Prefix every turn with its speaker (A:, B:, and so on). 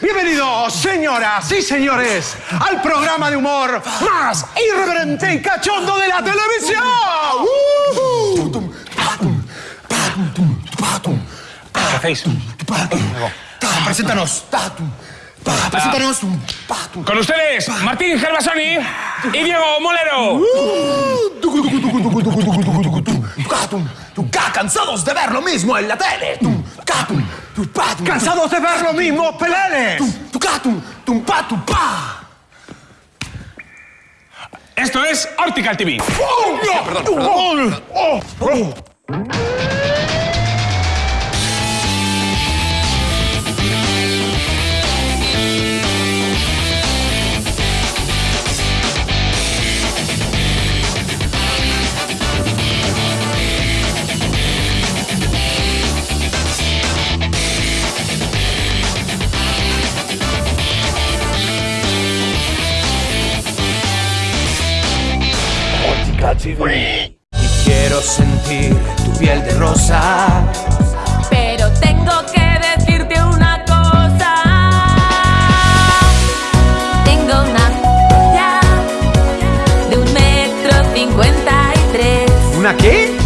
A: Bienvenidos, señoras y señores, al programa de humor más irreverente y cachondo de la televisión.
B: ¿Qué hacéis?
C: Preséntanos. Preséntanos.
B: Con ustedes, Martín Gervasoni y Diego Molero.
C: Cansados de ver lo mismo en la tele.
A: ¿Cansados de ver lo mismo, peleles?
B: Esto es Hortical TV.
C: Y quiero sentir tu piel de rosa.
D: Pero tengo que decirte una cosa. Tengo una de un metro cincuenta y tres. ¿Una
A: qué?